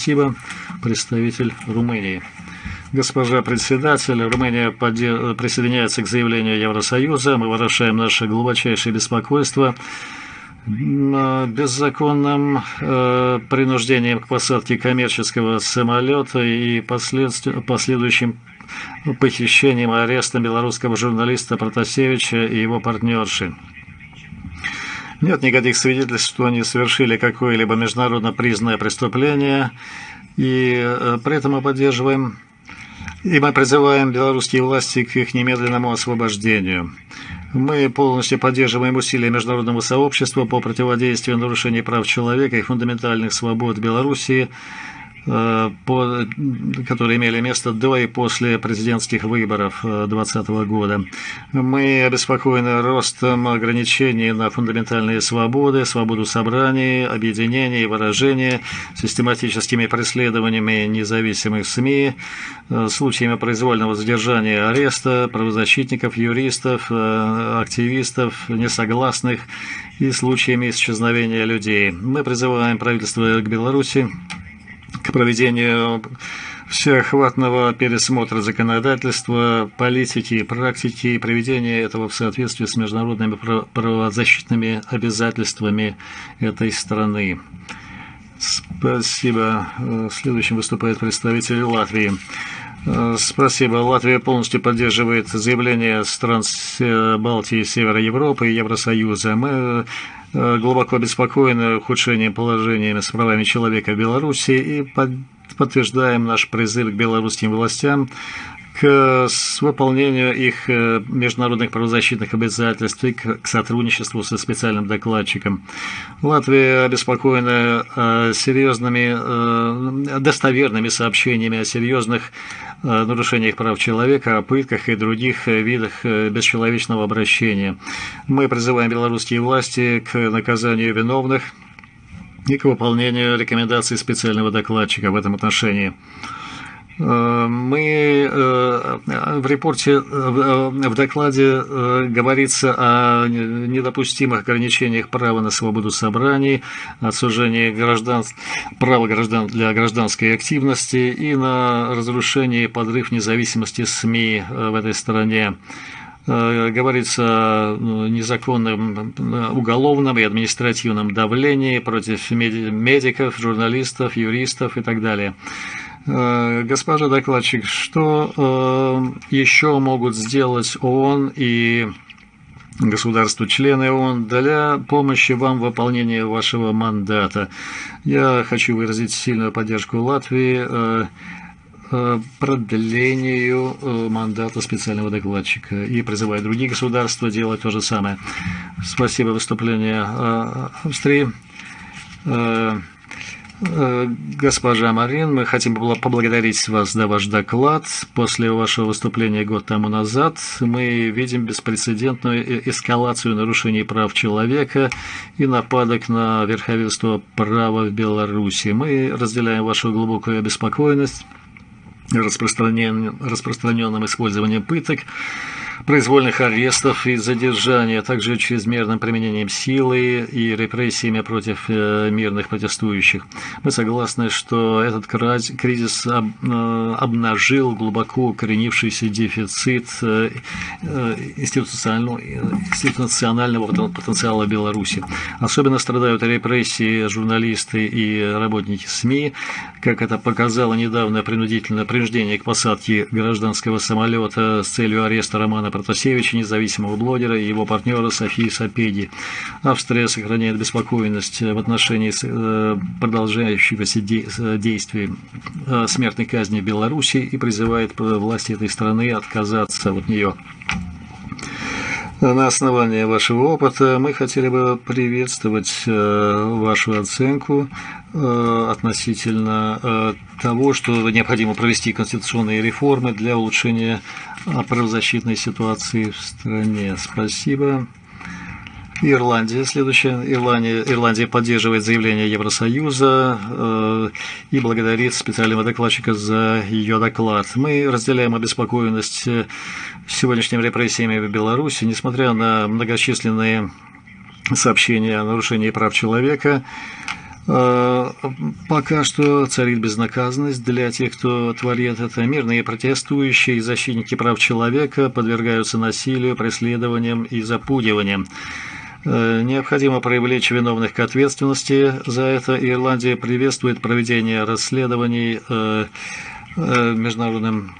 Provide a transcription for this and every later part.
Спасибо, представитель Румынии. Госпожа председатель, Румыния присоединяется к заявлению Евросоюза. Мы выражаем наше глубочайшее беспокойство беззаконным э, принуждением к посадке коммерческого самолета и последующим похищением и арестом белорусского журналиста Протасевича и его партнерши. Нет никаких свидетельств, что они совершили какое-либо международно признанное преступление, и э, при этом мы поддерживаем и мы призываем белорусские власти к их немедленному освобождению. Мы полностью поддерживаем усилия международного сообщества по противодействию нарушений прав человека и фундаментальных свобод Белоруссии – по, которые имели место до и после президентских выборов 2020 года. Мы обеспокоены ростом ограничений на фундаментальные свободы, свободу собраний, объединения и выражения, систематическими преследованиями независимых СМИ, э, случаями произвольного задержания ареста, правозащитников, юристов, э, активистов, несогласных и случаями исчезновения людей. Мы призываем правительство к Беларуси к проведению всеохватного пересмотра законодательства, политики и практики и приведения этого в соответствии с международными правозащитными обязательствами этой страны. Спасибо. Следующим выступает представитель Латвии. Спасибо. Латвия полностью поддерживает заявление стран Балтии, Севера Европы и Евросоюза. Мы Э, глубоко обеспокоены ухудшением положения с правами человека в Беларуси и подтверждаем наш призыв к белорусским властям к выполнению их э, международных правозащитных обязательств и к сотрудничеству со специальным докладчиком. Латвия обеспокоена э, серьезными, достоверными сообщениями о серьезных нарушениях прав человека, о пытках и других видах бесчеловечного обращения. Мы призываем белорусские власти к наказанию виновных и к выполнению рекомендаций специального докладчика в этом отношении. Э, мы э, в репорте, э, в докладе говорится о недопустимых ограничениях права на свободу собраний, отсужении граждан, права граждан для гражданской активности и на разрушение подрыв независимости СМИ в этой стране говорится о незаконном уголовном и административном давлении против медиков, журналистов, юристов и так далее. Э, госпожа докладчик, что э, еще могут сделать ООН и государства-члены ООН для помощи вам в выполнении вашего мандата? Я хочу выразить сильную поддержку Латвии э, продлению мандата специального докладчика и призываю другие государства делать то же самое. Спасибо выступление Австрии. Э, госпожа Марин, мы хотим поблагодарить вас за ваш доклад. После вашего выступления год тому назад мы видим беспрецедентную эскалацию нарушений прав человека и нападок на верховенство права в Беларуси. Мы разделяем вашу глубокую обеспокоенность распространенным использованием пыток произвольных арестов и задержания, а также чрезмерным применением силы и репрессиями против э, мирных протестующих. Мы согласны, что этот кризис э, обнажил глубоко укоренившийся дефицит э, институционального потенциала Беларуси. Особенно страдают репрессии журналисты и работники СМИ, как это показало недавно принудительное принуждение к посадке гражданского самолета с целью ареста Романа Ивана Протасевича, независимого блогера, и его партнера Софии Сапеди. Австрия сохраняет беспокойность в отношении э, продолжающегося э, смертной казни в Беларуси и призывает власти этой страны отказаться от нее. На основании вашего опыта мы хотели бы приветствовать э, вашу оценку э, относительно э, того, что необходимо провести конституционные реформы для улучшения правозащитной ситуации в стране. Спасибо. Ирландия. Следующая. Ирландия, Ирландия поддерживает заявление Евросоюза э, и благодарит специального докладчика за ее доклад. Мы разделяем обеспокоенность сегодняшними репрессиями в Беларуси, несмотря на многочисленные сообщения о нарушении прав человека. Пока что царит безнаказанность для тех, кто творит это. Мирные протестующие и защитники прав человека подвергаются насилию, преследованиям и запугиваниям. Э, необходимо привлечь виновных к ответственности за это. Ирландия приветствует проведение расследований э, международным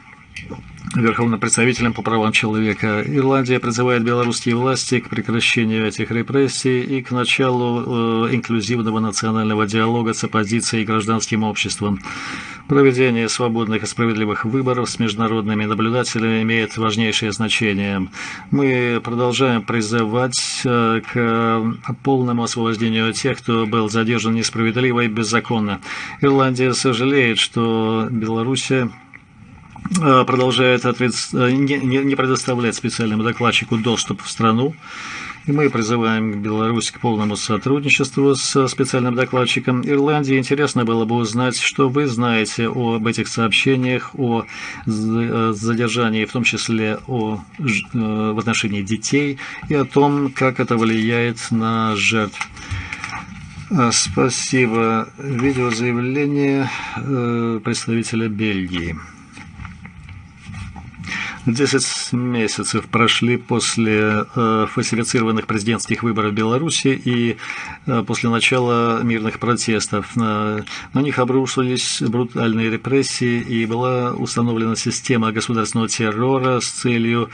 Верховным представителем по правам человека. Ирландия призывает белорусские власти к прекращению этих репрессий и к началу э, инклюзивного национального диалога с оппозицией и гражданским обществом. Проведение свободных и справедливых выборов с международными наблюдателями имеет важнейшее значение. Мы продолжаем призывать э, к полному освобождению тех, кто был задержан несправедливо и беззаконно. Ирландия сожалеет, что Белоруссия Э, продолжает ответ... Э, не предоставлять специальному докладчику доступ в страну. И мы призываем Беларусь к полному сотрудничеству с специальным докладчиком Ирландии. Интересно было бы узнать, что вы знаете об этих сообщениях, о э, задержании, в том числе о, в отношении детей, и о том, как это влияет на жертв. Спасибо. Видеозаявление представителя Бельгии. Десять месяцев прошли после э, фальсифицированных президентских выборов в Беларуси и э, после начала мирных протестов. На, на них обрушились брутальные репрессии и была установлена система государственного террора с целью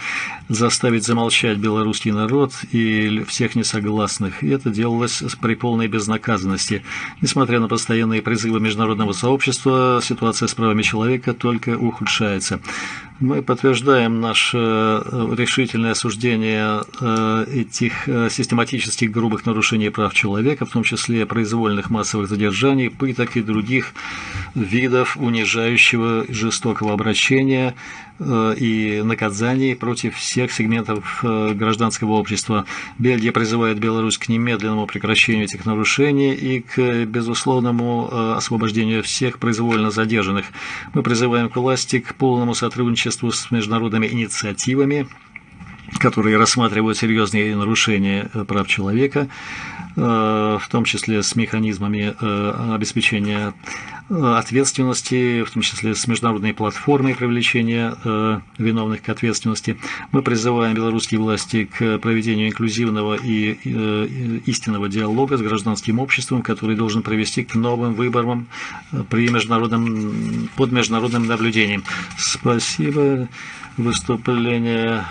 заставить замолчать белорусский народ и всех несогласных. И это делалось при полной безнаказанности. Несмотря на постоянные призывы международного сообщества, ситуация с правами человека только ухудшается. Мы подтверждаем наше э, решительное осуждение э, этих э, систематических грубых нарушений прав человека, в том числе произвольных массовых задержаний, пыток и других видов унижающего жестокого обращения и наказаний против всех сегментов гражданского общества. Бельгия призывает Беларусь к немедленному прекращению этих нарушений и к безусловному освобождению всех произвольно задержанных. Мы призываем к власти к полному сотрудничеству с международными инициативами, которые рассматривают серьезные нарушения э, прав человека, э, в том числе с механизмами э, обеспечения ответственности, в том числе с международной платформой привлечения виновных к ответственности. Мы призываем белорусские власти к проведению инклюзивного и истинного диалога с гражданским обществом, который должен привести к новым выборам при международном, под международным наблюдением. Спасибо. Выступление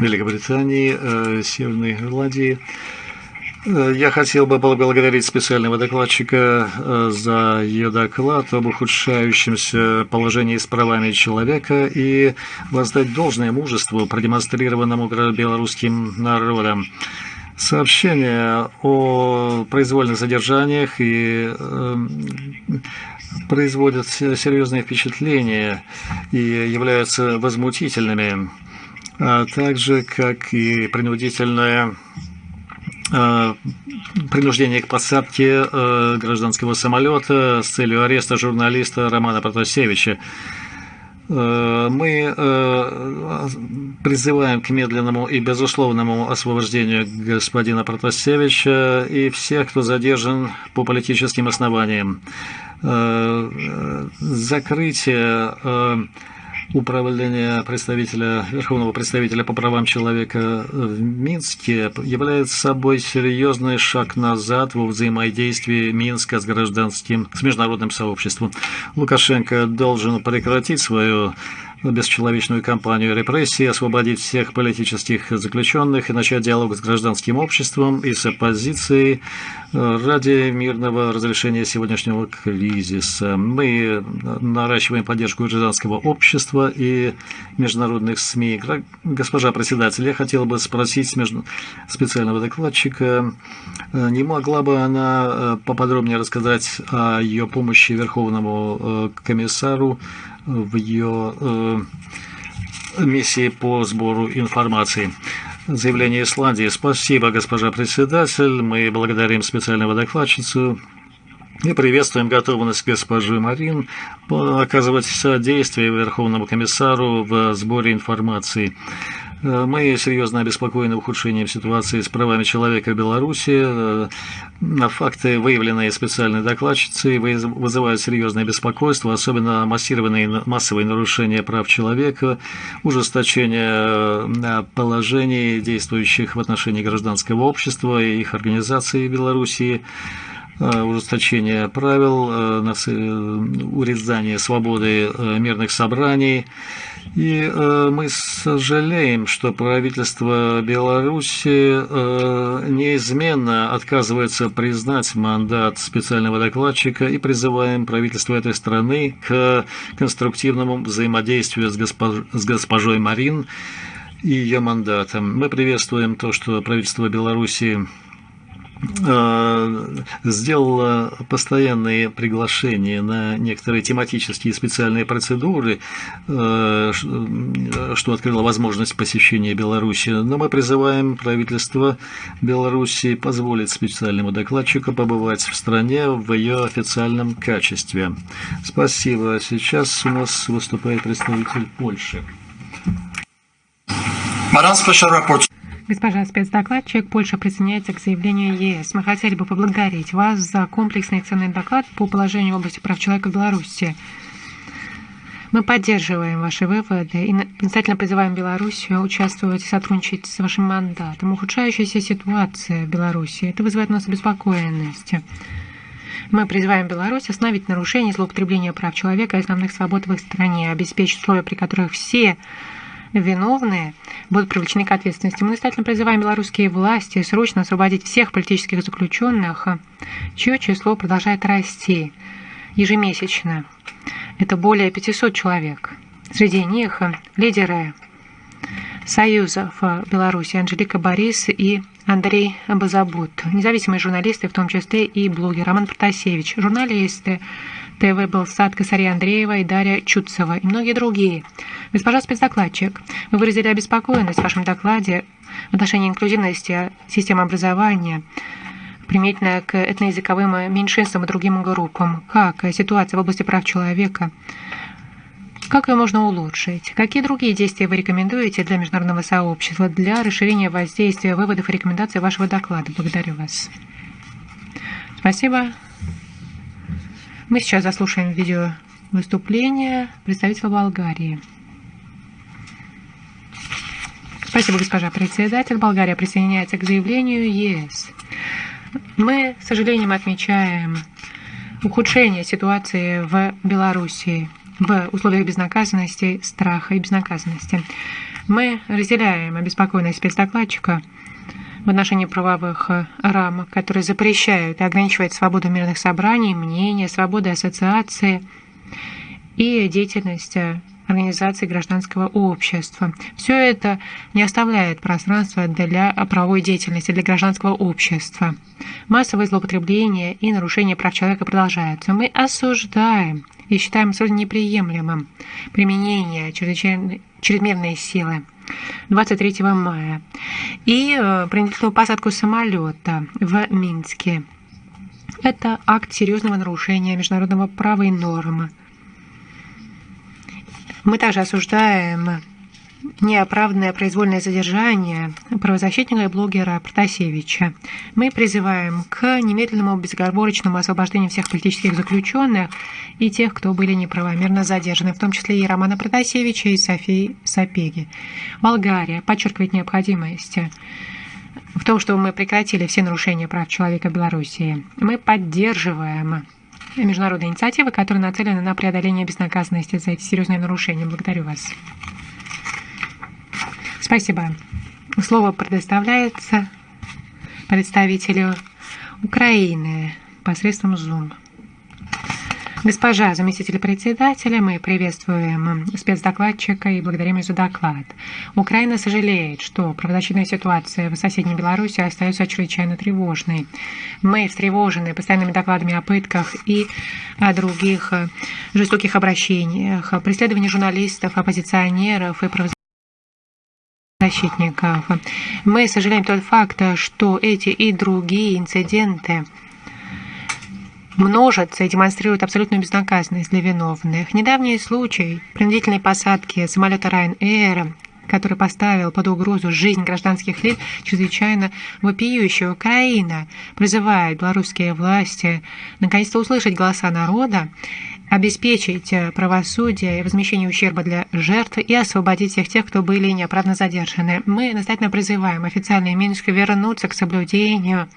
Великобритании, э, Северной Ирландии. Э, я хотел бы поблагодарить специального докладчика э, за ее доклад об ухудшающемся положении с правами человека и воздать должное мужеству, продемонстрированному белорусским народом. Сообщение о произвольных задержаниях и э, производят серьезные впечатления и являются возмутительными а также как и принудительное принуждение к посадке а, гражданского самолета с целью ареста журналиста Романа Протасевича. Мы призываем к медленному и безусловному освобождению господина Протасевича и всех, кто задержан по политическим основаниям. Закрытие управление представителя, Верховного представителя по правам человека в Минске является собой серьезный шаг назад во взаимодействии Минска с гражданским, с международным сообществом. Лукашенко должен прекратить свою бесчеловечную кампанию репрессий, освободить всех политических заключенных и начать диалог с гражданским обществом и с оппозицией э, ради мирного разрешения сегодняшнего кризиса. Мы наращиваем поддержку гражданского общества и международных СМИ. Госпожа председатель, я хотел бы спросить специального докладчика, э, не могла бы она э, поподробнее рассказать о ее помощи Верховному комиссару в ее э, миссии по сбору информации. Заявление Исландии. Спасибо, госпожа председатель. Мы благодарим специального докладчицу и приветствуем готовность госпожи Марин оказывать содействие Верховному комиссару в сборе информации. Э, мы серьезно обеспокоены ухудшением ситуации с правами человека в Беларуси. Э, факты, выявленные специальной докладчицей, вызывают серьезное беспокойство, особенно массированные массовые нарушения прав человека, ужесточение э, положений, действующих в отношении гражданского общества и их организаций в Беларуси, ужесточение правил, урезание свободы мирных собраний, и э, мы сожалеем, что правительство Беларуси э, неизменно отказывается признать мандат специального докладчика и призываем правительство этой страны к конструктивному взаимодействию с, госпож... с госпожой Марин и ее мандатом. Мы приветствуем то, что правительство Беларуси сделала постоянные приглашения на некоторые тематические специальные процедуры, э, что открыло возможность посещения Беларуси. Но мы призываем правительство Беларуси позволить специальному докладчику побывать в стране в ее официальном качестве. Спасибо. Сейчас у нас выступает представитель Польши. Madame Special. Госпожа спецдокладчик, Польша присоединяется к заявлению ЕС. Мы хотели бы поблагодарить вас за комплексный ценный доклад по положению в области прав человека в Беларуси. Мы поддерживаем ваши выводы и настоятельно призываем Белоруссию участвовать и сотрудничать с вашим мандатом. Ухудшающаяся ситуация в Беларуси, это вызывает у нас обеспокоенность. Мы призываем Беларусь остановить нарушение злоупотребления прав человека и основных свобод в их стране, обеспечить условия, при которых все виновные будут привлечены к ответственности. Мы настоятельно призываем белорусские власти срочно освободить всех политических заключенных, чье число продолжает расти ежемесячно. Это более 500 человек. Среди них лидеры союзов Беларуси Анжелика Борис и Андрей Базабут, независимые журналисты, в том числе и блогер Роман Протасевич, журналисты, ТВ Белсад, Косария Андреева и Дарья Чуцева и многие другие. Госпожа спецдокладчик, вы выразили обеспокоенность в вашем докладе в отношении инклюзивности системы образования, применительно к этноязыковым меньшинствам и другим группам. Как ситуация в области прав человека? Как ее можно улучшить? Какие другие действия вы рекомендуете для международного сообщества для расширения воздействия выводов и рекомендаций вашего доклада? Благодарю вас. Спасибо. Мы сейчас заслушаем видео выступление представителя Болгарии. Спасибо, госпожа председатель. Болгария присоединяется к заявлению ЕС. Мы, с сожалением, отмечаем ухудшение ситуации в Белоруссии в условиях безнаказанности, страха и безнаказанности. Мы разделяем обеспокоенность спецдокладчика в отношении правовых э, рамок, которые запрещают и ограничивают свободу мирных собраний, мнения, свободу ассоциации и деятельность э, организации гражданского общества. Все это не оставляет пространства для правовой деятельности, для гражданского общества. Массовые злоупотребления и нарушения прав человека продолжаются. Мы осуждаем и считаем абсолютно неприемлемым применение чрезмерной силы 23 мая и э, принудительную посадку самолета в Минске. Это акт серьезного нарушения международного права и нормы. Мы также осуждаем неоправданное произвольное задержание правозащитника и блогера Протасевича. Мы призываем к немедленному безоговорочному освобождению всех политических заключенных и тех, кто были неправомерно задержаны, в том числе и Романа Протасевича и Софии Сапеги. Болгария подчеркивает необходимость в том, что мы прекратили все нарушения прав человека в Белоруссии. Мы поддерживаем международные инициативы, которые нацелены на преодоление безнаказанности за эти серьезные нарушения. Благодарю вас. Спасибо. Слово предоставляется представителю Украины посредством Zoom. Госпожа заместитель председателя, мы приветствуем спецдокладчика и благодарим за доклад. Украина сожалеет, что правозащитная ситуация в соседней Беларуси остается чрезвычайно тревожной. Мы встревожены постоянными докладами о пытках и о других жестоких обращениях, преследовании журналистов, оппозиционеров и правозащитников защитников. Мы сожалеем тот факт, что эти и другие инциденты множатся и демонстрируют абсолютную безнаказанность для виновных. Недавний случай принудительной посадки самолета Ryanair который поставил под угрозу жизнь гражданских лиц, чрезвычайно вопиющая Украина, призывает белорусские власти наконец-то услышать голоса народа обеспечить э, правосудие и возмещение ущерба для жертв и освободить всех тех, кто были неоправданно задержаны. Мы настоятельно призываем официальные Минск вернуться к соблюдению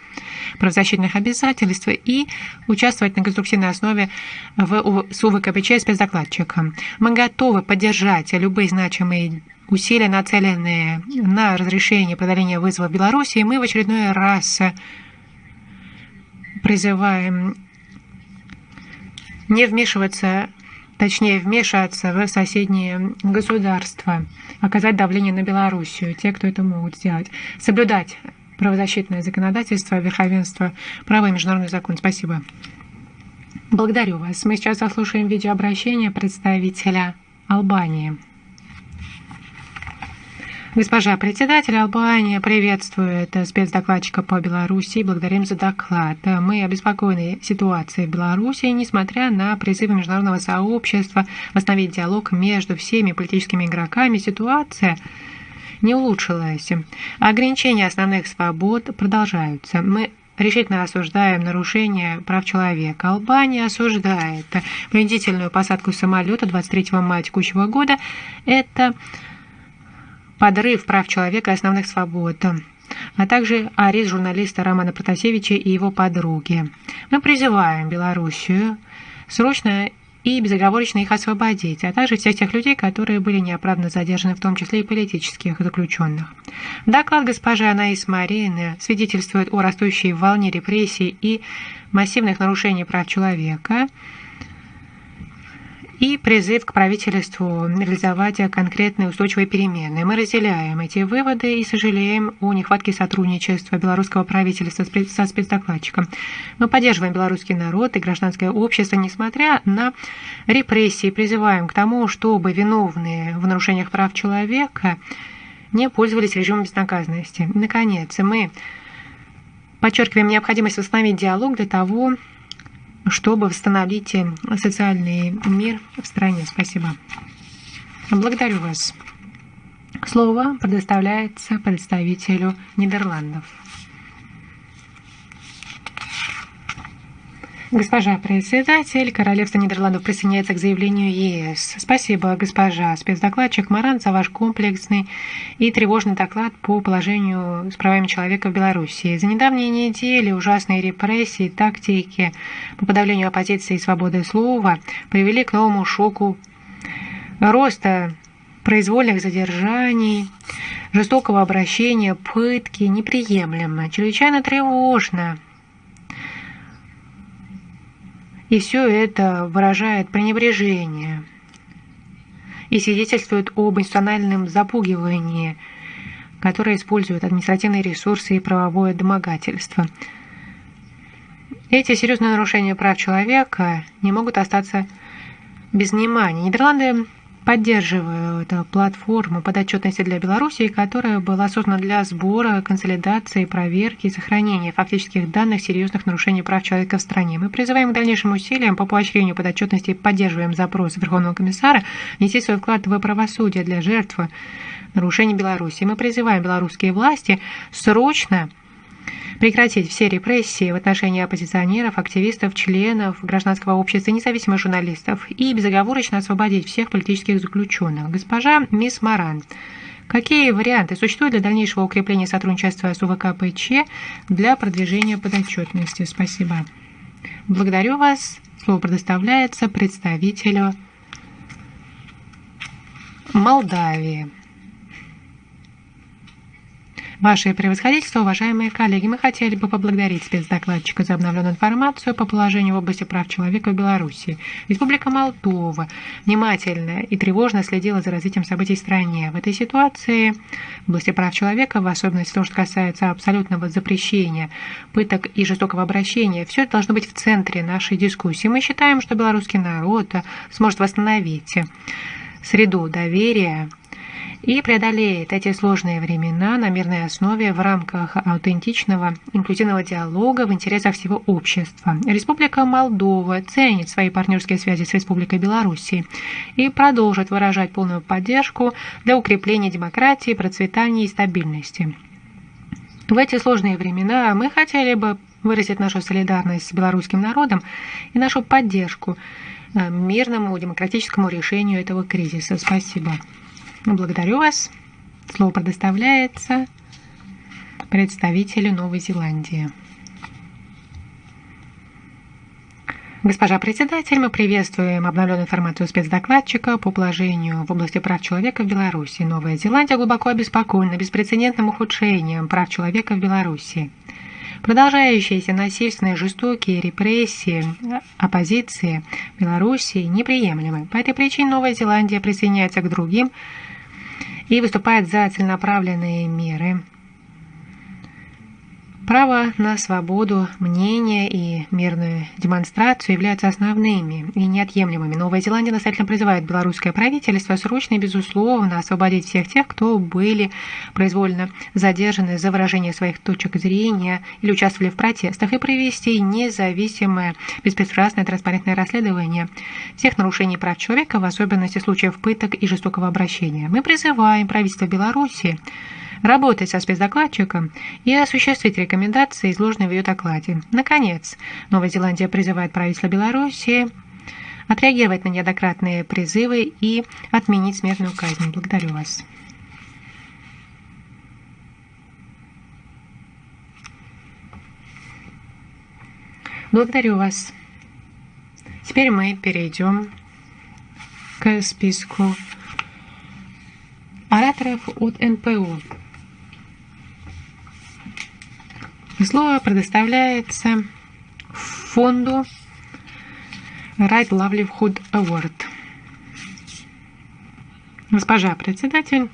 правозащитных обязательств и участвовать на конструктивной основе в СУВКПЧ спецдокладчиком. Мы готовы поддержать любые значимые усилия, нацеленные на разрешение преодоления вызова в Беларуси, и мы в очередной раз призываем не вмешиваться, точнее вмешаться в соседние государства, оказать давление на Белоруссию, те, кто это могут сделать, соблюдать правозащитное законодательство, верховенство права и международный закон. Спасибо. Благодарю вас. Мы сейчас заслушаем видеообращение представителя Албании. Госпожа председатель Албания приветствует спецдокладчика по Беларуси благодарим за доклад. Мы обеспокоены ситуацией в Беларуси, несмотря на призывы международного сообщества восстановить диалог между всеми политическими игроками. Ситуация не улучшилась. Ограничения основных свобод продолжаются. Мы решительно осуждаем нарушение прав человека. Албания осуждает принудительную посадку самолета 23 мая текущего года. Это подрыв прав человека и основных свобод, а также арест журналиста Романа Протасевича и его подруги. Мы призываем Белоруссию срочно и безоговорочно их освободить, а также всех тех людей, которые были неоправданно задержаны, в том числе и политических заключенных. Доклад госпожи Анаис Марины свидетельствует о растущей волне репрессий и массивных нарушений прав человека – и призыв к правительству реализовать конкретные устойчивые перемены. Мы разделяем эти выводы и сожалеем о нехватке сотрудничества белорусского правительства со спецдокладчиком. Мы поддерживаем белорусский народ и гражданское общество, несмотря на репрессии, призываем к тому, чтобы виновные в нарушениях прав человека не пользовались режимом безнаказанности. Наконец, мы подчеркиваем необходимость восстановить диалог для того, чтобы восстановить э, социальный мир в стране. Спасибо. Благодарю вас. Слово предоставляется представителю Нидерландов. Госпожа председатель, Королевство Нидерландов присоединяется к заявлению ЕС. Спасибо, госпожа спецдокладчик Маран, за ваш комплексный и тревожный доклад по положению с правами человека в Беларуси. За недавние недели ужасные репрессии, тактики по подавлению оппозиции и свободы слова привели к новому шоку роста произвольных задержаний, жестокого обращения, пытки неприемлемо, чрезвычайно тревожно – И все это выражает пренебрежение и свидетельствует об институциональном запугивании, которое использует административные ресурсы и правовое домогательство. Эти серьезные нарушения прав человека не могут остаться без внимания. Нидерланды поддерживаю эту платформу подотчетности для Беларуси, которая была создана для сбора, консолидации, проверки и сохранения фактических данных серьезных нарушений прав человека в стране. Мы призываем к дальнейшим усилиям по поощрению подотчетности и поддерживаем запрос Верховного комиссара нести свой вклад в правосудие для жертв нарушений Беларуси. Мы призываем белорусские власти срочно прекратить все репрессии в отношении оппозиционеров, активистов, членов гражданского общества, независимых журналистов и безоговорочно освободить всех политических заключенных. Госпожа Мисс Маран, Какие варианты существуют для дальнейшего укрепления сотрудничества с УВКПЧ для продвижения подотчетности? Спасибо. Благодарю вас. Слово предоставляется представителю Молдавии. Ваше превосходительство, уважаемые коллеги, мы хотели бы поблагодарить спецдокладчика за обновленную информацию по положению в области прав человека в Беларуси. Республика Молдова внимательно и тревожно следила за развитием событий в стране. В этой ситуации в области прав человека, в особенности то, что касается абсолютного запрещения пыток и жестокого обращения, все это должно быть в центре нашей дискуссии. Мы считаем, что белорусский народ сможет восстановить среду доверия и преодолеет эти сложные времена на мирной основе в рамках аутентичного инклюзивного диалога в интересах всего общества. Республика Молдова ценит свои партнерские связи с Республикой Беларуси и продолжит выражать полную поддержку для укрепления демократии, процветания и стабильности. В эти сложные времена мы хотели бы выразить нашу солидарность с белорусским народом и нашу поддержку э, мирному демократическому решению этого кризиса. Спасибо. Благодарю вас. Слово предоставляется представителю Новой Зеландии. Госпожа председатель, мы приветствуем обновленную информацию спецдокладчика по положению в области прав человека в Беларуси. Новая Зеландия глубоко обеспокоена беспрецедентным ухудшением прав человека в Беларуси. Продолжающиеся насильственные жестокие репрессии оппозиции Беларуси неприемлемы. По этой причине Новая Зеландия присоединяется к другим и выступает за целенаправленные меры Право на свободу мнения и мирную демонстрацию являются основными и неотъемлемыми. Новая Зеландия настоятельно призывает белорусское правительство срочно и безусловно освободить всех тех, кто были произвольно задержаны за выражение своих точек зрения или участвовали в протестах, и провести независимое, беспристрастное, транспарентное расследование всех нарушений прав человека, в особенности случаев пыток и жестокого обращения. Мы призываем правительство Беларуси работать со спецдокладчиком и осуществить рекомендации, изложенные в ее докладе. Наконец, Новая Зеландия призывает правительство Беларуси отреагировать на неоднократные призывы и отменить смертную казнь. Благодарю вас. Благодарю вас. Теперь мы перейдем к списку ораторов от НПО. Слово предоставляется фонду Right Livelihood Award. Госпожа председатель,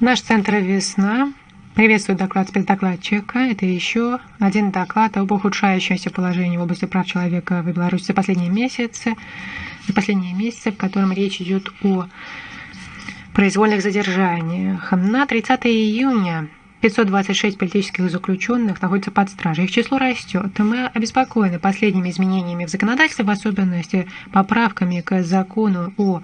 наш центр «Весна» приветствует доклад спецдокладчика. Это еще один доклад об ухудшающемся положении в области прав человека в Беларуси за последние месяцы, за последние месяцы, в котором речь идет о произвольных задержаниях. На 30 июня 526 политических заключенных находятся под стражей. Их число растет. Мы обеспокоены последними изменениями в законодательстве, в особенности поправками к закону о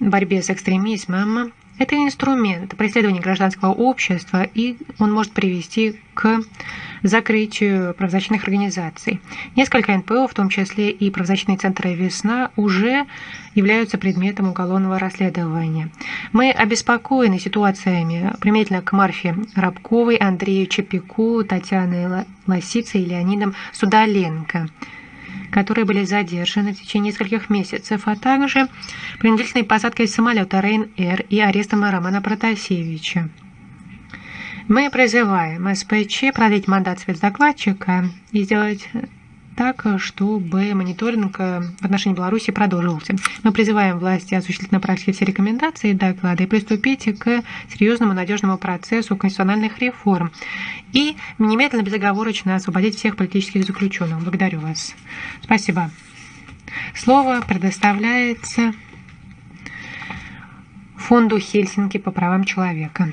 борьбе с экстремизмом. Это инструмент преследования гражданского общества, и он может привести к закрытию правозащитных организаций. Несколько НПО, в том числе и правозащитные центры «Весна», уже являются предметом уголовного расследования. Мы обеспокоены ситуациями применительно к Марфе Рабковой, Андрею Чепику, Татьяне Лосице и Леонидом Судаленко которые были задержаны в течение нескольких месяцев, а также принудительной посадкой самолета Рейн-Эр и арестом Романа Протасевича. Мы призываем СПЧ продлить мандат спецдокладчика и сделать так, чтобы мониторинг в отношении Беларуси продолжился. Мы призываем власти осуществить на практике все рекомендации и доклады и приступить к серьезному надежному процессу конституциональных реформ и немедленно безоговорочно освободить всех политических заключенных. Благодарю вас. Спасибо. Слово предоставляется фонду Хельсинки по правам человека.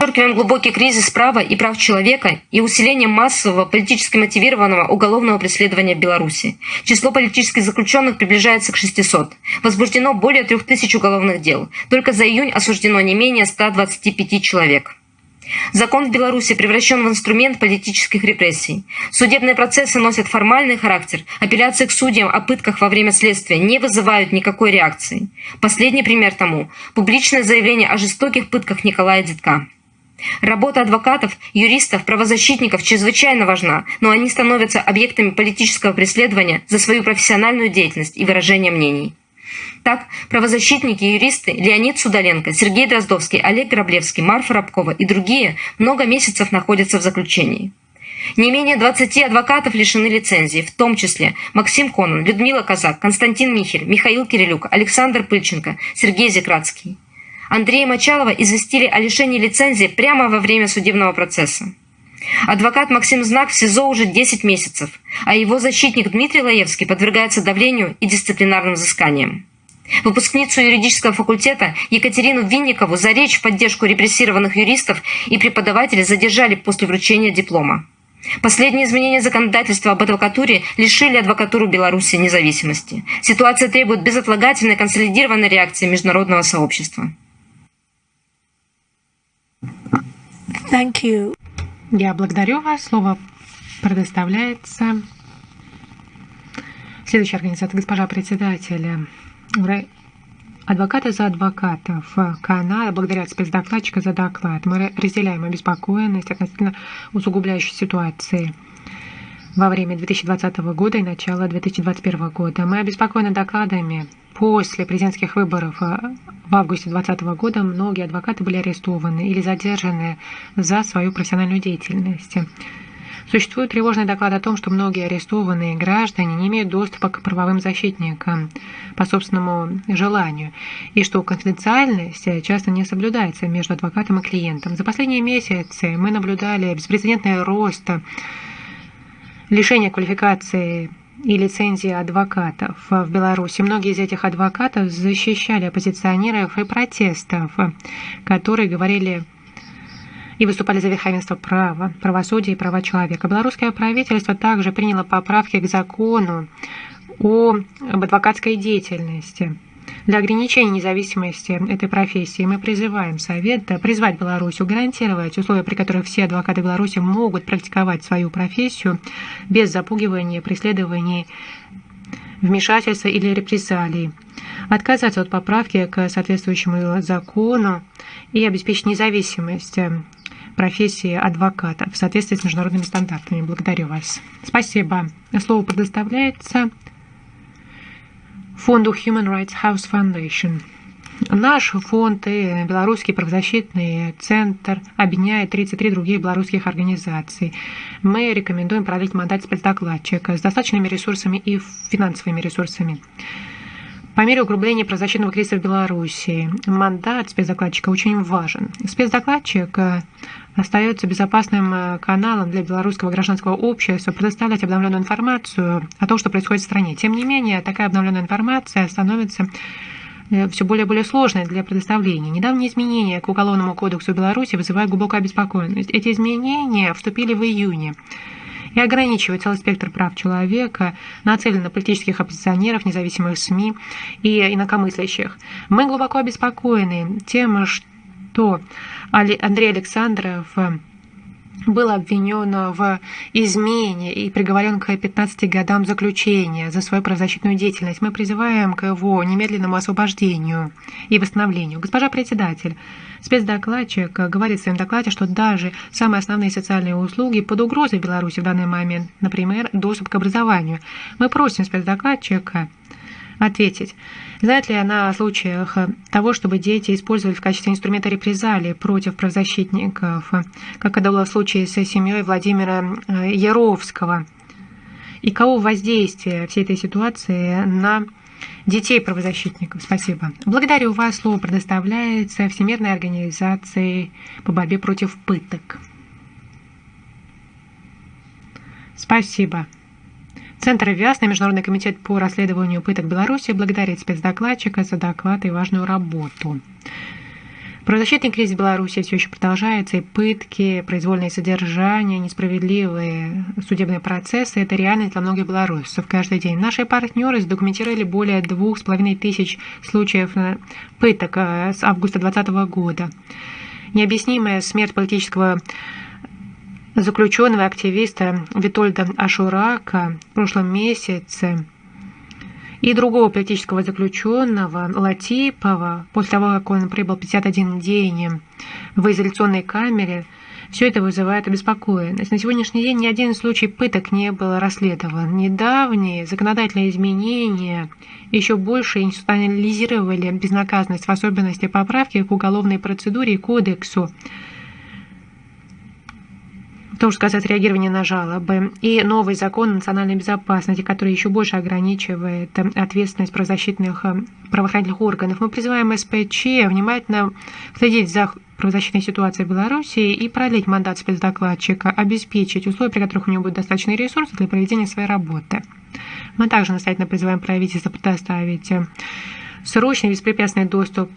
Подчеркиваем глубокий кризис права и прав человека и усиление массового политически мотивированного уголовного преследования в Беларуси. Число политических заключенных приближается к 600. Возбуждено более 3000 уголовных дел. Только за июнь осуждено не менее 125 человек. Закон в Беларуси превращен в инструмент политических репрессий. Судебные процессы носят формальный характер. Апелляции к судьям о пытках во время следствия не вызывают никакой реакции. Последний пример тому – публичное заявление о жестоких пытках Николая Детка. Работа адвокатов, юристов, правозащитников чрезвычайно важна, но они становятся объектами политического преследования за свою профессиональную деятельность и выражение мнений. Так, правозащитники и юристы Леонид Судаленко, Сергей Дроздовский, Олег Граблевский, Марфа Рабкова и другие много месяцев находятся в заключении. Не менее 20 адвокатов лишены лицензии, в том числе Максим Конон, Людмила Казак, Константин Михель, Михаил Кирилюк, Александр Пыльченко, Сергей Зекратский. Андрея Мочалова известили о лишении лицензии прямо во время судебного процесса. Адвокат Максим Знак в СИЗО уже 10 месяцев, а его защитник Дмитрий Лаевский подвергается давлению и дисциплинарным взысканиям. Выпускницу юридического факультета Екатерину Винникову за речь в поддержку репрессированных юристов и преподавателей задержали после вручения диплома. Последние изменения законодательства об адвокатуре лишили адвокатуру Беларуси независимости. Ситуация требует безотлагательной консолидированной реакции международного сообщества. Thank you. Я благодарю вас. Слово предоставляется следующая организация, госпожа председателя. Адвокаты за адвокатов. Канада благодарят спецдокладчика за доклад. Мы разделяем обеспокоенность относительно усугубляющей ситуации во время 2020 года и начала 2021 года. Мы обеспокоены докладами. После президентских выборов в августе 2020 года многие адвокаты были арестованы или задержаны за свою профессиональную деятельность. Существует тревожный доклад о том, что многие арестованные граждане не имеют доступа к правовым защитникам по собственному желанию, и что конфиденциальность часто не соблюдается между адвокатом и клиентом. За последние месяцы мы наблюдали беспрецедентный рост лишения квалификации и лицензии адвокатов в Беларуси. Многие из этих адвокатов защищали оппозиционеров и протестов, которые говорили и выступали за верховенство права, правосудия и права человека. Белорусское правительство также приняло поправки к закону об адвокатской деятельности. Для ограничения независимости этой профессии мы призываем Совет призвать Беларусь гарантировать условия, при которых все адвокаты Беларуси могут практиковать свою профессию без запугивания, преследований, вмешательства или репрессалий, отказаться от поправки к соответствующему закону и обеспечить независимость профессии адвоката в соответствии с международными стандартами. Благодарю вас. Спасибо. Слово предоставляется фонду Human Rights House Foundation. Наш фонд и Белорусский правозащитный центр объединяет 33 других белорусских организаций. Мы рекомендуем продлить мандат спецдокладчика с достаточными ресурсами и финансовыми ресурсами. По мере углубления правозащитного кризиса в Беларуси мандат спецдокладчика очень важен. Спецдокладчик остается безопасным э, каналом для белорусского гражданского общества предоставлять обновленную информацию о том, что происходит в стране. Тем не менее, такая обновленная информация становится э, все более и более сложной для предоставления. Недавние изменения к Уголовному кодексу Беларуси вызывают глубокую обеспокоенность. Эти изменения вступили в июне и ограничивают целый спектр прав человека, нацелены на политических оппозиционеров, независимых СМИ и инакомыслящих. Мы глубоко обеспокоены тем, что Андрей Александров был обвинен в измене и приговорен к 15 годам заключения за свою правозащитную деятельность. Мы призываем к его немедленному освобождению и восстановлению. Госпожа председатель, спецдокладчик говорит в своем докладе, что даже самые основные социальные услуги под угрозой в Беларуси в данный момент, например, доступ к образованию. Мы просим спецдокладчика ответить. Знает ли она о случаях того, чтобы дети использовали в качестве инструмента репрезалии против правозащитников, как это было в случае с семьей Владимира э, Яровского? И кого воздействие всей этой ситуации на детей правозащитников? Спасибо. Благодарю вас. Слово предоставляется Всемирной организации по борьбе против пыток. Спасибо. Центр ВИАС на Международный комитет по расследованию пыток Беларуси благодарит спецдокладчика за доклад и важную работу. Правозащитный кризис в Беларуси все еще продолжается, и пытки, произвольное содержание, несправедливые судебные процессы – это реальность для многих белорусов каждый день. Наши партнеры задокументировали более двух с половиной тысяч случаев пыток э, с августа 2020 года. Необъяснимая смерть политического заключенного активиста Витольда Ашурака в прошлом месяце и другого политического заключенного Латипова, после того, как он прибыл 51 день в изоляционной камере, все это вызывает обеспокоенность. На сегодняшний день ни один случай пыток не был расследован. Недавние законодательные изменения еще больше институционализировали безнаказанность, в особенности поправки к уголовной процедуре и кодексу, том, что касается реагирования на жалобы, и новый закон национальной безопасности, который еще больше ограничивает ответственность правозащитных э, правоохранительных органов. Мы призываем СПЧ внимательно следить за правозащитной ситуацией в Беларуси и продлить мандат спецдокладчика, обеспечить условия, при которых у него будет достаточный ресурс для проведения своей работы. Мы также настоятельно призываем правительство предоставить срочный беспрепятственный доступ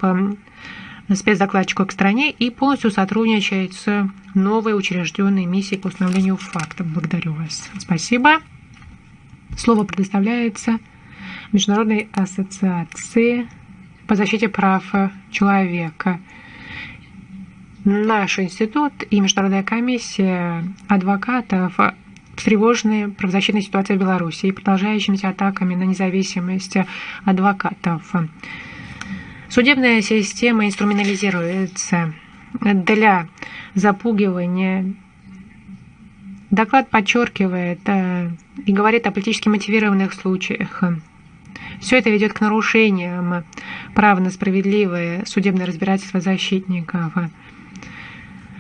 спецдокладчику к стране и полностью сотрудничает с новой учрежденной миссией по установлению фактов. Благодарю вас. Спасибо. Слово предоставляется Международной ассоциации по защите прав человека. Наш институт и Международная комиссия адвокатов встревожены правозащитной ситуацией в Беларуси и продолжающимися атаками на независимость адвокатов. Судебная система инструментализируется для запугивания. Доклад подчеркивает э, и говорит о политически мотивированных случаях. Все это ведет к нарушениям права на справедливое судебное разбирательство защитников.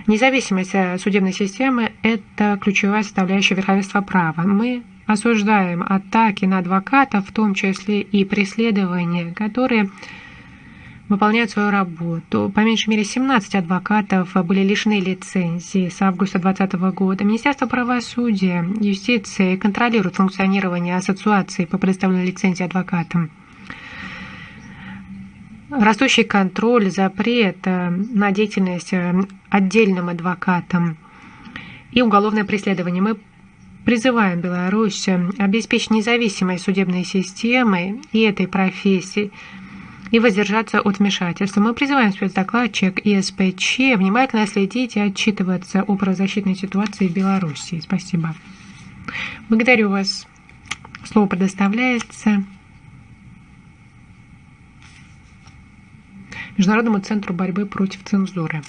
Независимость судебной системы – это ключевая составляющая верховенства права. Мы осуждаем атаки на адвокатов, в том числе и преследования, которые выполняют свою работу. По меньшей мере 17 адвокатов были лишены лицензии с августа 2020 года. Министерство правосудия, юстиции контролирует функционирование ассоциации по предоставлению лицензии адвокатам. Растущий контроль, запрет э, на деятельность э, отдельным адвокатам и уголовное преследование. Мы призываем Беларусь э, обеспечить независимость судебной системы и этой профессии и воздержаться от вмешательства. Мы призываем спецдокладчик и СПЧ внимательно следить и отчитываться о правозащитной ситуации в Беларуси. Спасибо. Благодарю вас. Слово предоставляется Международному центру борьбы против цензуры.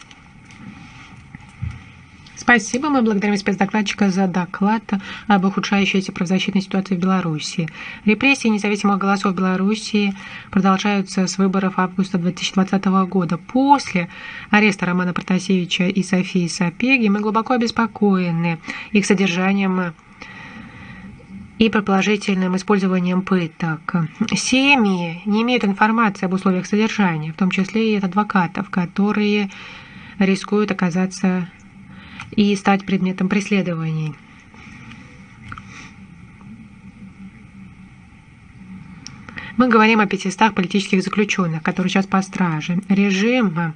Спасибо. Мы благодарим спецдокладчика за доклад об ухудшающейся правозащитной ситуации в Беларуси. Репрессии независимых голосов Беларуси продолжаются с выборов августа 2020 года. После ареста Романа Протасевича и Софии Сапеги мы глубоко обеспокоены их содержанием и предположительным использованием пыток. Семьи не имеют информации об условиях содержания, в том числе и от адвокатов, которые рискуют оказаться и стать предметом преследований. Мы говорим о 500 политических заключенных, которые сейчас по страже. Режим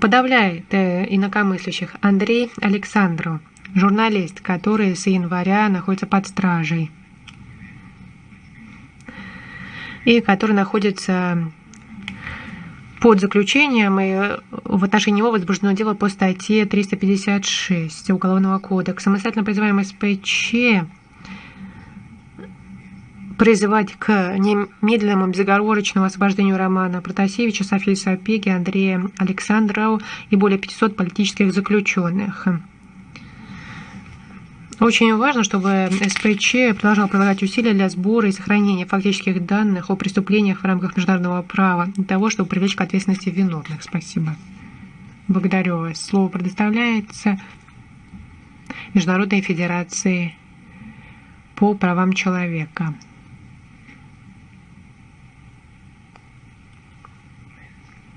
подавляет э, инакомыслящих. Андрей Александров, журналист, который с января находится под стражей и который находится под заключением, и в отношении него возбуждено дело по статье 356 Уголовного кодекса. Следовательно, призываем СПЧ призывать к немедленному безоговорочному освобождению Романа Протасевича, Софии Сапеги, Андрея Александрова и более 500 политических заключенных. Очень важно, чтобы СПЧ продолжал прилагать усилия для сбора и сохранения фактических данных о преступлениях в рамках международного права для того, чтобы привлечь к ответственности виновных. Спасибо. Благодарю вас. Слово предоставляется Международной Федерации по правам человека.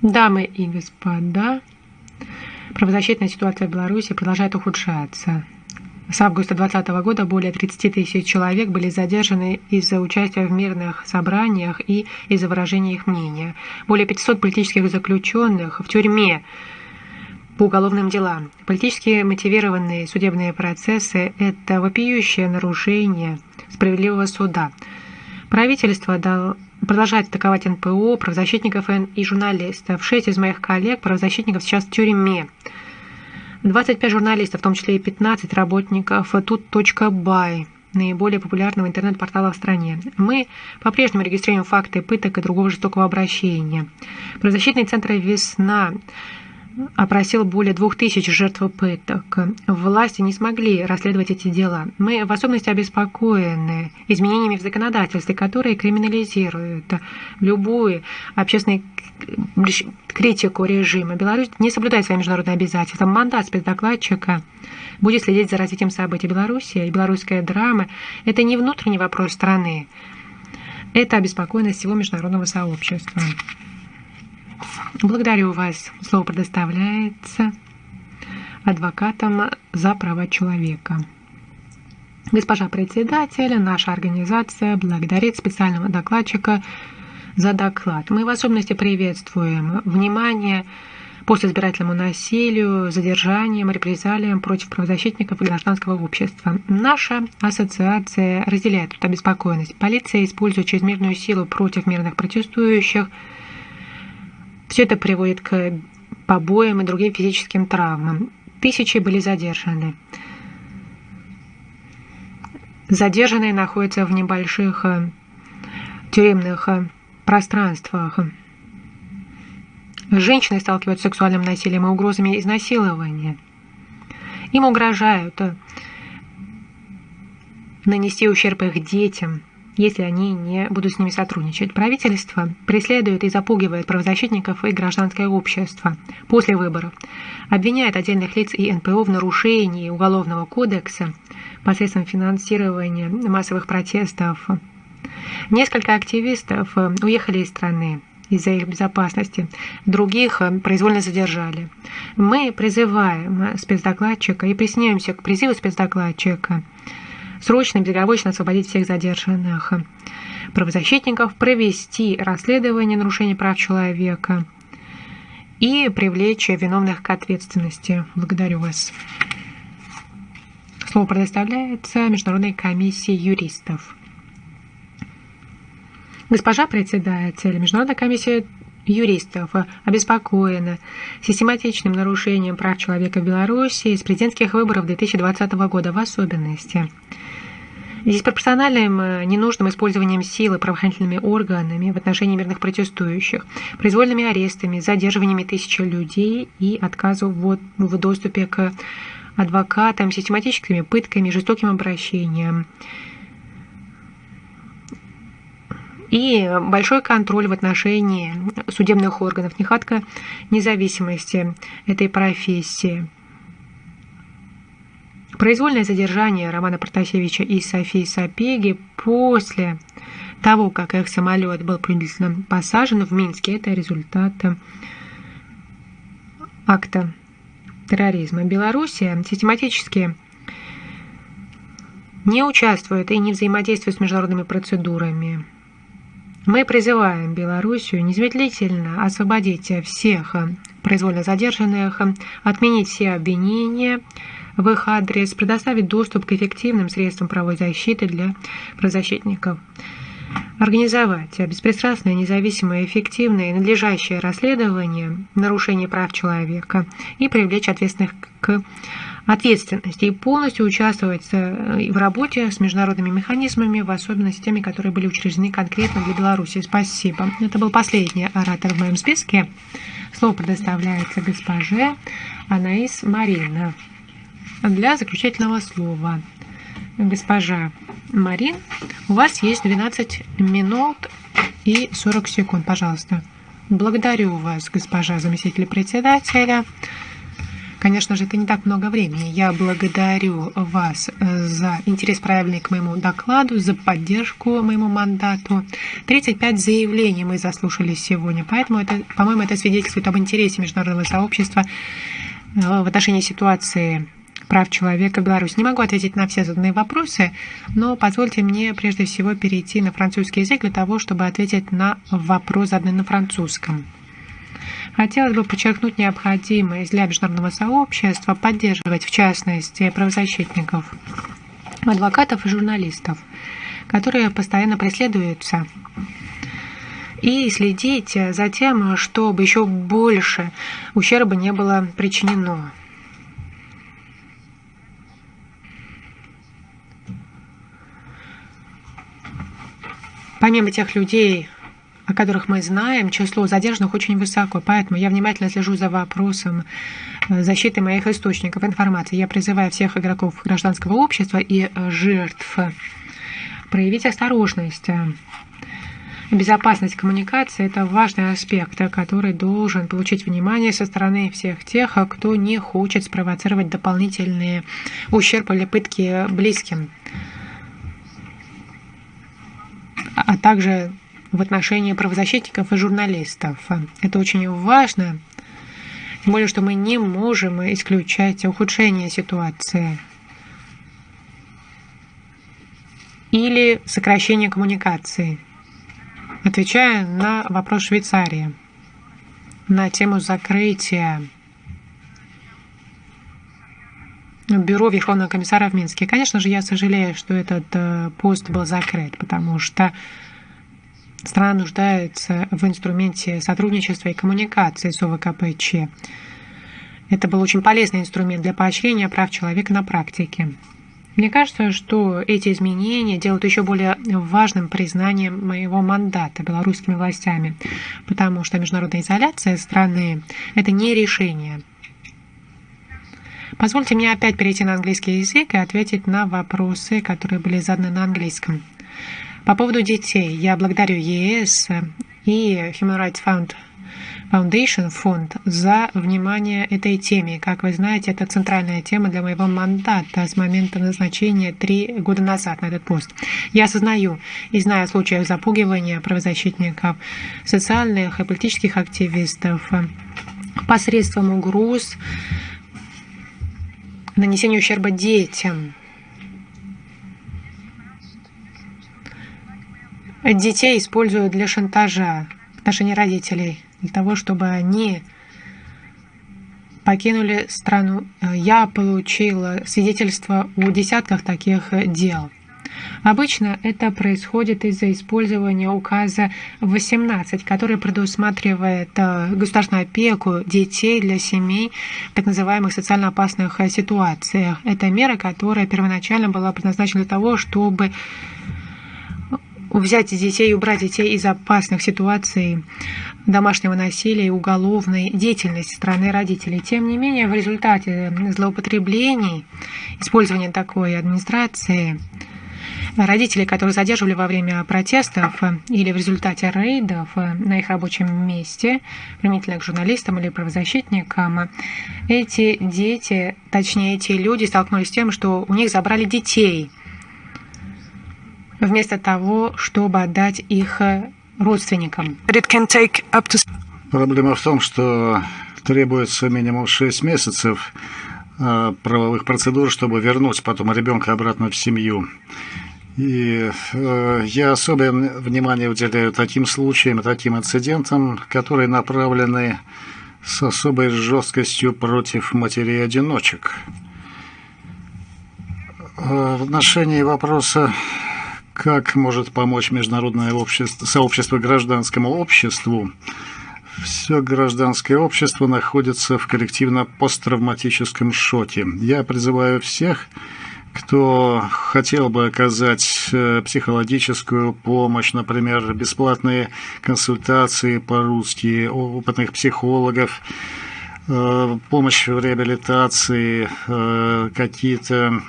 Дамы и господа, правозащитная ситуация в Беларуси продолжает ухудшаться. С августа 2020 года более 30 тысяч человек были задержаны из-за участия в мирных собраниях и из-за выражения их мнения. Более 500 политических заключенных в тюрьме по уголовным делам. Политически мотивированные судебные процессы – это вопиющее нарушение справедливого суда. Правительство продолжает атаковать НПО, правозащитников и журналистов. Шесть из моих коллег правозащитников сейчас в тюрьме. 25 журналистов, в том числе и 15 работников тут.бай, наиболее популярного интернет-портала в стране. Мы по-прежнему регистрируем факты пыток и другого жестокого обращения. Правозащитный центр «Весна» опросил более двух тысяч жертв пыток. Власти не смогли расследовать эти дела. Мы в особенности обеспокоены изменениями в законодательстве, которые криминализируют любую общественную критику режима. Беларусь не соблюдает свои международные обязательства. Мандат спецдокладчика будет следить за развитием событий Беларуси. И белорусская драма – это не внутренний вопрос страны. Это обеспокоенность всего международного сообщества. Благодарю вас. Слово предоставляется адвокатам за права человека. Госпожа председатель, наша организация благодарит специального докладчика за доклад. Мы в особенности приветствуем внимание по избирательному насилию, задержаниям, репрессалиям против правозащитников и гражданского общества. Наша ассоциация разделяет эту обеспокоенность. Полиция использует чрезмерную силу против мирных протестующих. Все это приводит к побоям и другим физическим травмам. Тысячи были задержаны. Задержанные находятся в небольших э, тюремных э, пространствах. Женщины сталкиваются с сексуальным насилием и угрозами изнасилования. Им угрожают э, нанести ущерб их детям, если они не будут с ними сотрудничать. Правительство преследует и запугивает правозащитников и гражданское общество после выборов, обвиняет отдельных лиц и НПО в нарушении Уголовного кодекса посредством финансирования массовых протестов. Несколько активистов уехали из страны из-за их безопасности. Других э, произвольно задержали. Мы призываем э, спецдокладчика и присоединяемся к призыву спецдокладчика срочно и безоговорочно освободить всех задержанных правозащитников, провести расследование нарушений прав человека и привлечь виновных к ответственности. Благодарю вас. Слово предоставляется Международной комиссии юристов. Госпожа председатель, Международная комиссия юристов обеспокоена систематичным нарушением прав человека в Беларуси с президентских выборов 2020 года в особенности. Диспропорциональным э, ненужным использованием силы правоохранительными органами в отношении мирных протестующих, произвольными арестами, задерживаниями тысячи людей и отказу в, в доступе к адвокатам, систематическими пытками, жестоким обращением – и большой контроль в отношении судебных органов, нехватка независимости этой профессии. Произвольное задержание Романа Протасевича и Софии Сапеги после того, как их самолет был принудительно посажен в Минске, это результат акта терроризма. Белоруссия систематически не участвует и не взаимодействует с международными процедурами. Мы призываем Белоруссию незамедлительно освободить всех произвольно задержанных, отменить все обвинения в их адрес, предоставить доступ к эффективным средствам правовой защиты для правозащитников, организовать беспристрастное, независимое, эффективное и надлежащее расследование нарушений прав человека и привлечь ответственных к ответственности и полностью участвовать э, в работе с международными механизмами, в особенности теми, которые были учреждены конкретно для Беларуси. Спасибо. Это был последний оратор в моем списке. Слово предоставляется госпоже Анаис Марина для заключительного слова. Госпожа Марин, у вас есть 12 минут и 40 секунд, пожалуйста. Благодарю вас, госпожа заместитель председателя. Конечно же, это не так много времени. Я благодарю вас э, за интерес правильный к моему докладу, за поддержку моему мандату. 35 заявлений мы заслушали сегодня, поэтому, это, по-моему, это свидетельствует об интересе международного сообщества э, в отношении ситуации прав человека в Беларуси. Не могу ответить на все заданные вопросы, но позвольте мне прежде всего перейти на французский язык для того, чтобы ответить на вопрос, заданный на французском. Хотелось бы подчеркнуть необходимость для международного сообщества поддерживать, в частности, правозащитников, адвокатов и журналистов, которые постоянно преследуются и следить за тем, чтобы еще больше ущерба не было причинено. Помимо тех людей, о которых мы знаем, число задержанных очень высоко, поэтому я внимательно слежу за вопросом э, защиты моих источников информации. Я призываю всех игроков гражданского общества и жертв проявить осторожность. Безопасность коммуникации – это важный аспект, который должен получить внимание со стороны всех тех, кто не хочет спровоцировать дополнительные ущерб или пытки близким, а также в отношении правозащитников и журналистов. Это очень важно, тем более, что мы не можем исключать ухудшение ситуации. или сокращение коммуникации. Отвечая на вопрос Швейцарии на тему закрытия бюро Верховного комиссара в Минске. Конечно же, я сожалею, что этот э, пост был закрыт, потому что страна нуждается в инструменте сотрудничества и коммуникации с ОВКПЧ. Это был очень полезный инструмент для поощрения прав человека на практике. Мне кажется, что эти изменения делают еще более важным признанием моего мандата белорусскими властями, потому что международная изоляция страны – это не решение. Позвольте мне опять перейти на английский язык и ответить на вопросы, которые были заданы на английском. По поводу детей, я благодарю ЕС и Human Rights Fund Foundation фонд за внимание этой теме. Как вы знаете, это центральная тема для моего мандата с момента назначения три года назад на этот пост. Я осознаю и знаю случаев запугивания правозащитников, социальных и политических активистов посредством угроз, нанесения ущерба детям. Детей используют для шантажа в отношении родителей для того, чтобы они покинули страну. Я получила свидетельство о десятках таких дел. Обычно это происходит из-за использования указа 18, который предусматривает э, государственную опеку детей для семей в так называемых социально опасных ситуациях. Это мера, которая первоначально была предназначена для того, чтобы взять детей убрать детей из опасных ситуаций домашнего насилия и уголовной деятельности стороны родителей. Тем не менее, в результате злоупотреблений, использования такой администрации, родители, которые задерживали во время протестов или в результате рейдов на их рабочем месте, применительно к журналистам или правозащитникам, эти дети, точнее эти люди столкнулись с тем, что у них забрали детей – вместо того, чтобы отдать их э, родственникам. Проблема в том, что требуется минимум 6 месяцев э, правовых процедур, чтобы вернуть потом ребенка обратно в семью. И э, я особое внимание уделяю таким случаям, таким инцидентам, которые направлены с особой жесткостью против матерей-одиночек. В отношении вопроса как может помочь международное общество, сообщество гражданскому обществу? Все гражданское общество находится в коллективно-посттравматическом шоке. Я призываю всех, кто хотел бы оказать э, психологическую помощь, например, бесплатные консультации по-русски, опытных психологов, э, помощь в реабилитации, э, какие-то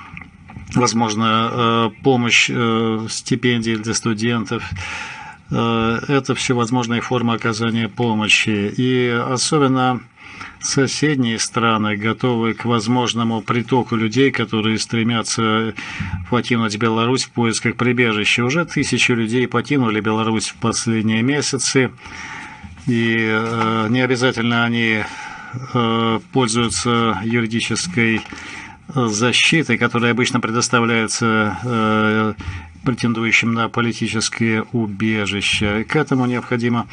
возможно, э, помощь, э, стипендии для студентов. Э, это все возможные формы оказания помощи. И особенно соседние страны готовы к возможному притоку людей, которые стремятся покинуть Беларусь в поисках прибежища. Уже тысячи людей покинули Беларусь в последние месяцы, и не обязательно они пользуются юридической защиты, которые обычно предоставляются э, претендующим на политическое убежище. К этому необходимо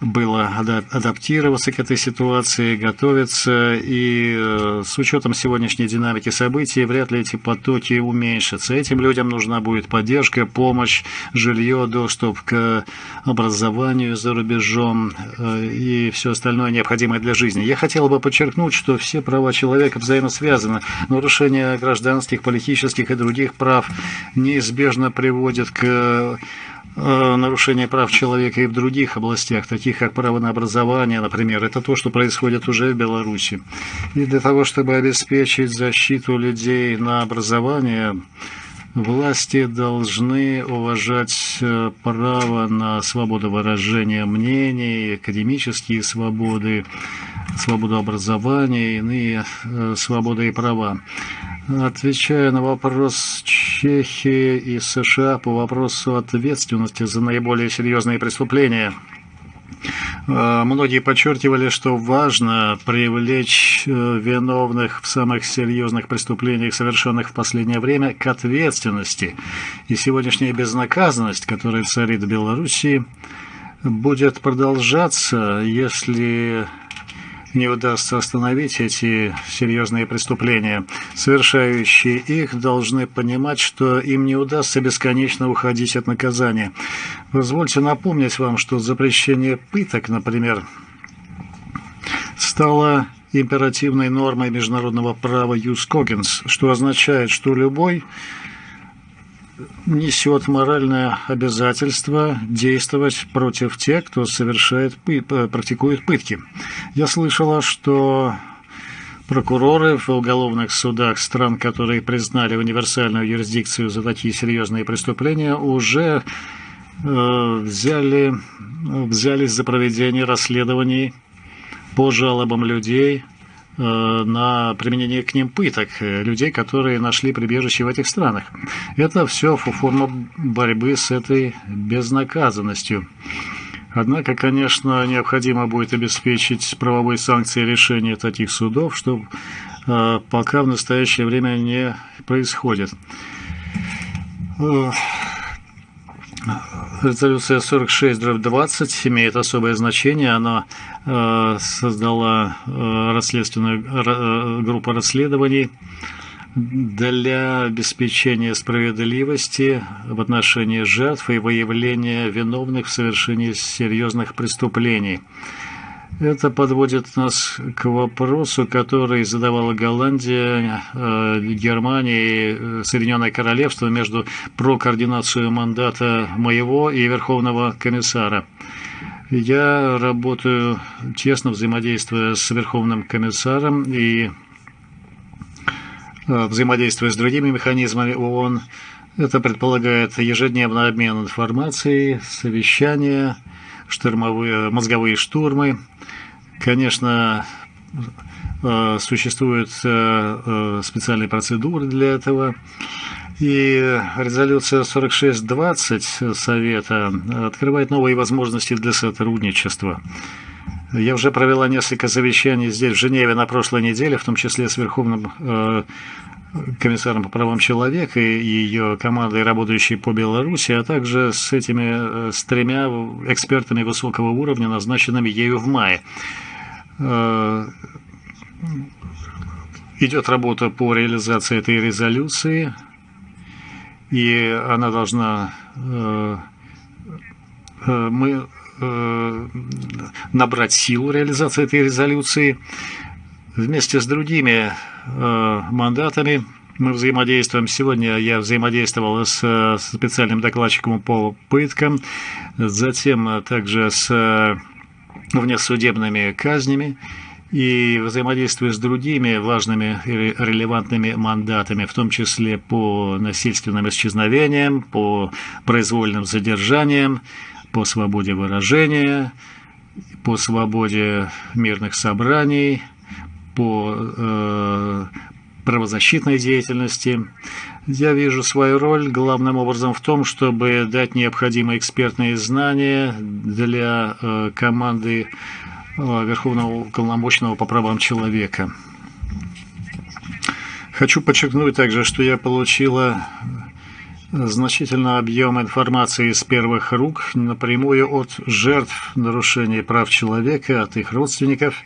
было адаптироваться к этой ситуации, готовиться, и э, с учетом сегодняшней динамики событий вряд ли эти потоки уменьшатся. Этим людям нужна будет поддержка, помощь, жилье, доступ к образованию за рубежом э, и все остальное необходимое для жизни. Я хотел бы подчеркнуть, что все права человека взаимосвязаны. Нарушение гражданских, политических и других прав неизбежно приводит к нарушения прав человека и в других областях, таких как право на образование, например. Это то, что происходит уже в Беларуси. И для того, чтобы обеспечить защиту людей на образование, власти должны уважать э, право на свободу выражения мнений, академические свободы, свободу образования, иные э, свободы и права. Отвечая на вопрос Чехии и США по вопросу ответственности за наиболее серьезные преступления, Э, многие подчеркивали, что важно привлечь э, виновных в самых серьезных преступлениях, совершенных в последнее время, к ответственности. И сегодняшняя безнаказанность, которая царит в Белоруссии, будет продолжаться, если не удастся остановить эти серьезные преступления. Совершающие их должны понимать, что им не удастся бесконечно уходить от наказания. Позвольте напомнить вам, что запрещение пыток, например, стало императивной нормой международного права Юс Когенс, что означает, что любой несет моральное обязательство действовать против тех, кто совершает, практикует пытки. Я слышала, что прокуроры в уголовных судах стран, которые признали универсальную юрисдикцию за такие серьезные преступления, уже э, взяли, взялись за проведение расследований по жалобам людей – Э, на применение к ним пыток э, людей, которые нашли прибежище в этих странах. Это все форма борьбы с этой безнаказанностью. Однако, конечно, необходимо будет обеспечить правовой санкции решения таких судов, что э, пока в настоящее время не происходит. Резолюция 46-20 имеет особое значение. Она э, создала э, расследственную э, группу расследований для обеспечения справедливости в отношении жертв и выявления виновных в совершении серьезных преступлений. Это подводит нас к вопросу, который задавала Голландия, э, Германия и э, Соединенное Королевство между про координацию мандата моего и Верховного комиссара. Я работаю тесно взаимодействуя с Верховным комиссаром и э, взаимодействуя с другими механизмами ООН. Это предполагает ежедневный обмен информацией, совещания, штурмовые, мозговые штурмы. Конечно, э, существуют э, э, специальные процедуры для этого. И резолюция 4620 Совета открывает новые возможности для сотрудничества. Я уже провела несколько совещаний здесь, в Женеве, на прошлой неделе, в том числе с Верховным комиссаром по правам человека и ее командой, работающей по Беларуси, а также с этими, с тремя экспертами высокого уровня, назначенными ею в мае. Э, идет работа по реализации этой резолюции, и она должна э, э, мы набрать силу реализации этой резолюции. Вместе с другими мандатами мы взаимодействуем. Сегодня я взаимодействовал с специальным докладчиком по пыткам, затем также с внесудебными казнями и взаимодействуя с другими важными и релевантными мандатами, в том числе по насильственным исчезновениям, по произвольным задержаниям, по свободе выражения, по свободе мирных собраний, по э, правозащитной деятельности. Я вижу свою роль главным образом в том, чтобы дать необходимые экспертные знания для э, команды э, Верховного уполномоченного по правам человека. Хочу подчеркнуть также, что я получила значительный объем информации из первых рук напрямую от жертв нарушений прав человека, от их родственников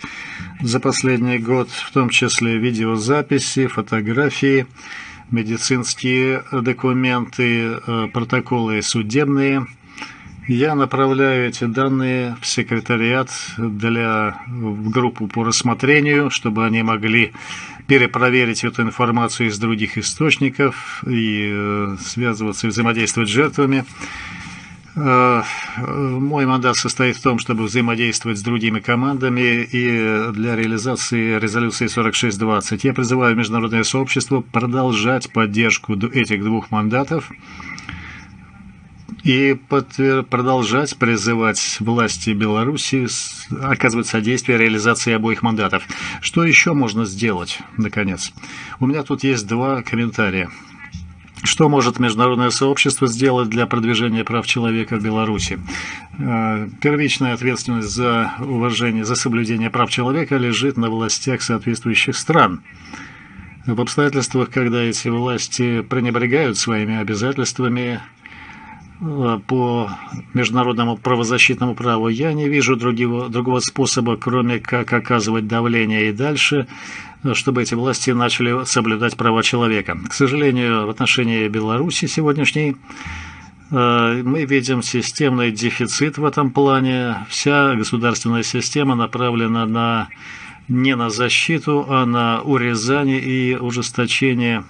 за последний год, в том числе видеозаписи, фотографии, медицинские документы, э, протоколы судебные. Я направляю эти данные в секретариат для в группу по рассмотрению, чтобы они могли перепроверить эту информацию из других источников и э, связываться и взаимодействовать с жертвами. Э, мой мандат состоит в том, чтобы взаимодействовать с другими командами и для реализации резолюции 4620 я призываю международное сообщество продолжать поддержку этих двух мандатов и продолжать призывать власти Беларуси оказывать содействие реализации обоих мандатов. Что еще можно сделать, наконец? У меня тут есть два комментария. Что может международное сообщество сделать для продвижения прав человека в Беларуси? Э, первичная ответственность за уважение, за соблюдение прав человека лежит на властях соответствующих стран. В обстоятельствах, когда эти власти пренебрегают своими обязательствами по международному правозащитному праву, я не вижу другого, другого способа, кроме как оказывать давление и дальше чтобы эти власти начали соблюдать права человека. К сожалению, в отношении Беларуси сегодняшней э, мы видим системный дефицит в этом плане. Вся государственная система направлена на не на защиту, а на урезание и ужесточение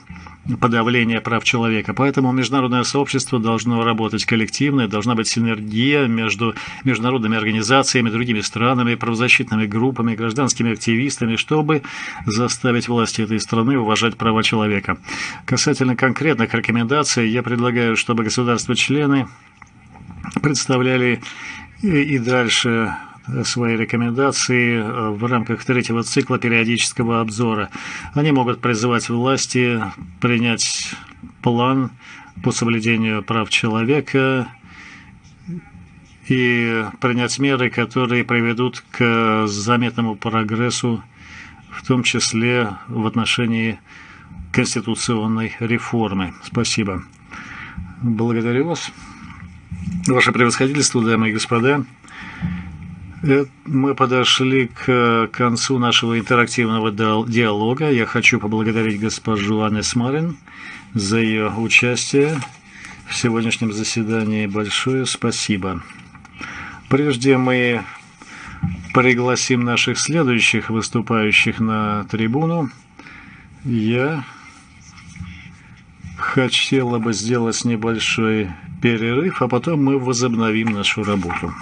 подавления прав человека. Поэтому международное сообщество должно работать коллективно, должна быть синергия между международными организациями, другими странами, правозащитными группами, гражданскими активистами, чтобы заставить власти этой страны уважать права человека. Касательно конкретных рекомендаций, я предлагаю, чтобы государства-члены представляли и дальше свои рекомендации э, в рамках третьего цикла периодического обзора. Они могут призывать власти принять план по соблюдению прав человека и принять меры, которые приведут к заметному прогрессу, в том числе в отношении конституционной реформы. Спасибо. Благодарю вас. Ваше превосходительство, дамы и господа. Э, мы подошли к концу нашего интерактивного диалога. Я хочу поблагодарить госпожу Анны Смарин за ее участие в сегодняшнем заседании. Большое спасибо. Прежде мы пригласим наших следующих выступающих на трибуну. Я хотела бы сделать небольшой перерыв, а потом мы возобновим нашу работу.